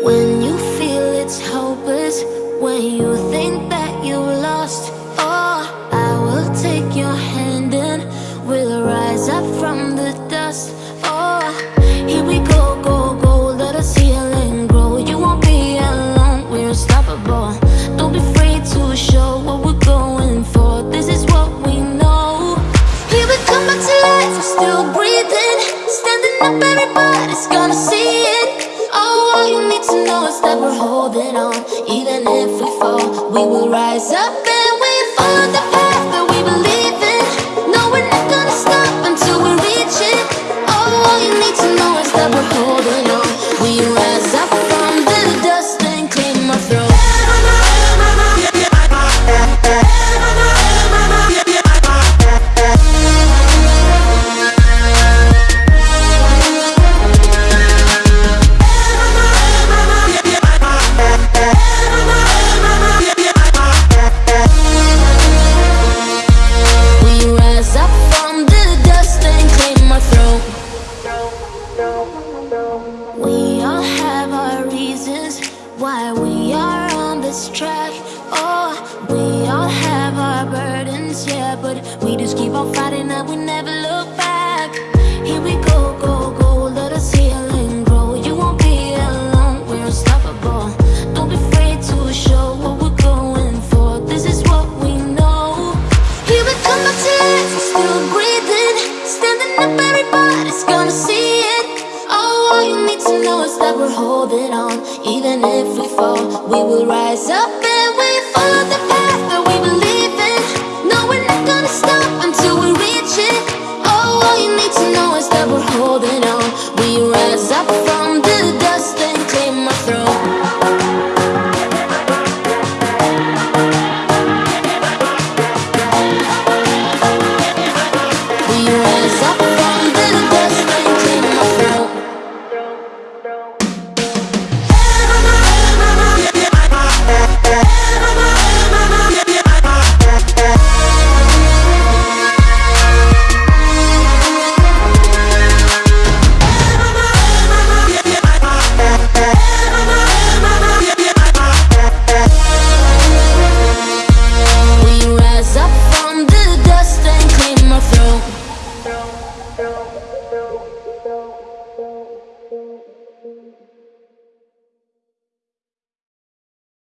When you feel it's hopeless, when you think that you lost, oh, I will take your hand and we'll rise up from the dust. Oh, here we go, go, go, let us heal and grow. You won't be alone, we're unstoppable. Don't be afraid to show what we're going for. This is what we know. Here we come back to life, we're still breathing, standing up, everybody's gonna see it. Know is that we're holding on. Even if we fall, we will rise up why we are on this track. Oh, we all have our burdens, yeah, but we just keep on fighting and we never know is that we're holding on. Even if we fall, we will rise up and we follow the path that we believe in. No, we're not gonna stop until we reach it. Oh, all you need to know is that we're holding